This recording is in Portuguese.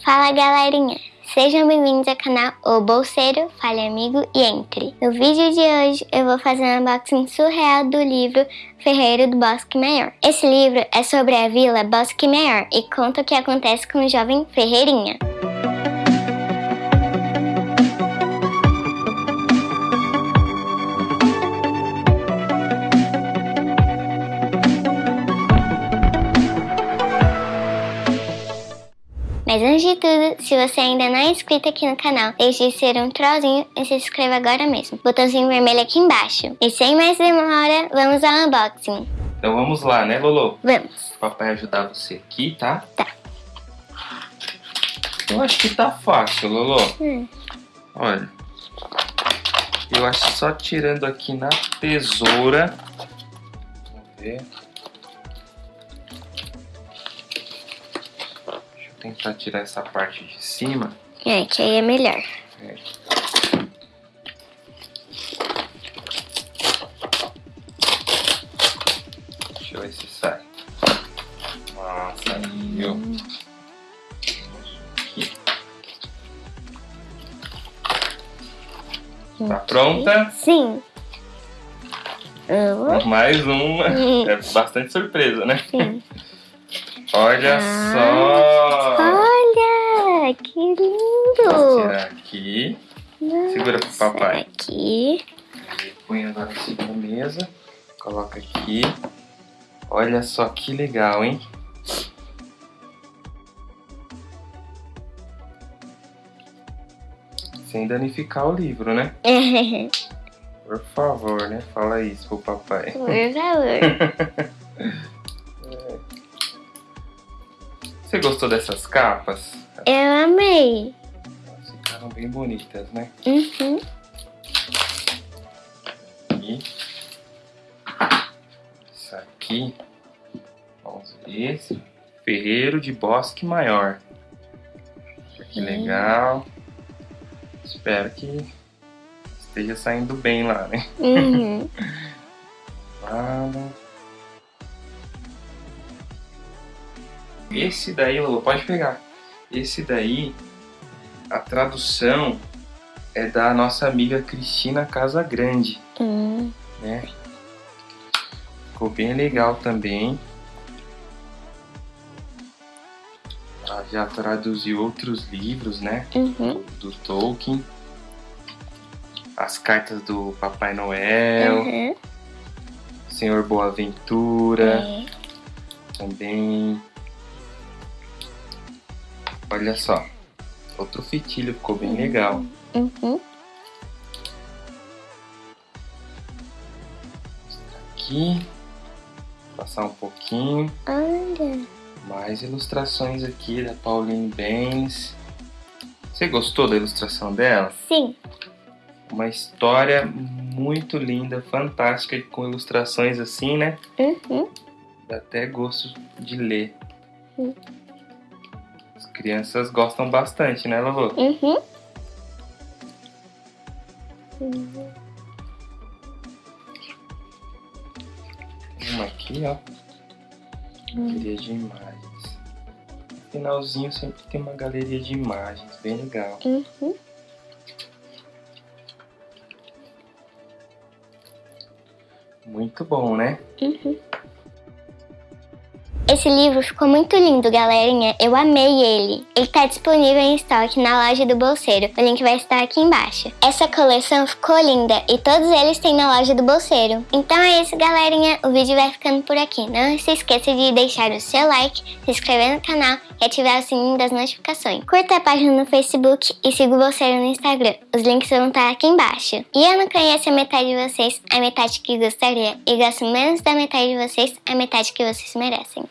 Fala galerinha, sejam bem-vindos ao canal O Bolseiro, Fale Amigo e Entre. No vídeo de hoje eu vou fazer um unboxing surreal do livro Ferreiro do Bosque Maior. Esse livro é sobre a vila Bosque Maior e conta o que acontece com o jovem Ferreirinha. Mas antes de tudo, se você ainda não é inscrito aqui no canal, deixe de ser um trollzinho e se inscreva agora mesmo. Botãozinho vermelho aqui embaixo. E sem mais demora, vamos ao unboxing. Então vamos lá, né, Lolo? Vamos. Papai ajudar você aqui, tá? Tá. Eu acho que tá fácil, Lolo. Hum. Olha. Eu acho que só tirando aqui na tesoura. Vamos ver. Tentar tirar essa parte de cima. É, que aí é melhor. É. Deixa eu ver se sai. Ah, saiu. Hum. Tá pronta? Sim. Uhum. Mais uma. É bastante surpresa, né? Sim. Olha ah, só! Olha, que lindo! Vou tirar aqui. Nossa, Segura pro papai. Aqui. Põe agora assim na mesa. Coloca aqui. Olha só que legal, hein? Sem danificar o livro, né? Por favor, né? Fala isso pro papai. Por favor. Você gostou dessas capas? Eu amei. Ficaram bem bonitas, né? Uhum. E isso aqui, vamos ver esse Ferreiro de Bosque Maior. Que uhum. legal. Espero que esteja saindo bem lá, né? Uhum. Esse daí, Lolo, pode pegar. Esse daí, tradução é da nossa amiga Cristina Casagrande. Hum. Né? Ficou bem legal também. Ela já traduziu outros livros, né? Uhum. Do, do, Tolkien. As cartas do Papai Noel. Uhum. Senhor Boaventura. É. Também. Olha só. Outro fitilho, ficou bem legal. Uhum. Aqui. Passar um pouquinho. Olha. Mais ilustrações aqui da Pauline Benz. Você gostou da ilustração dela? Sim. Uma história muito linda, fantástica, com ilustrações assim, né? Uhum. Dá até gosto de ler. Uhum crianças gostam bastante, né, Lavô? Uhum. Uma aqui, ó. Galeria de imagens. No finalzinho sempre tem uma galeria de imagens, bem legal. Uhum. Muito bom, né? Uhum. Esse livro ficou muito lindo, galerinha. Eu amei ele. Ele tá disponível em estoque na loja do Bolseiro. O link vai estar aqui embaixo. Essa coleção ficou linda e todos eles têm na loja do Bolseiro. Então é isso, galerinha. O vídeo vai ficando por aqui. Não se esqueça de deixar o seu like, se inscrever no canal e ativar o sininho das notificações. Curta a página no Facebook e siga o Bolseiro no Instagram. Os links vão estar aqui embaixo. E eu não conheço a metade de vocês, a metade que gostaria. E gosto menos da metade de vocês, a metade que vocês merecem.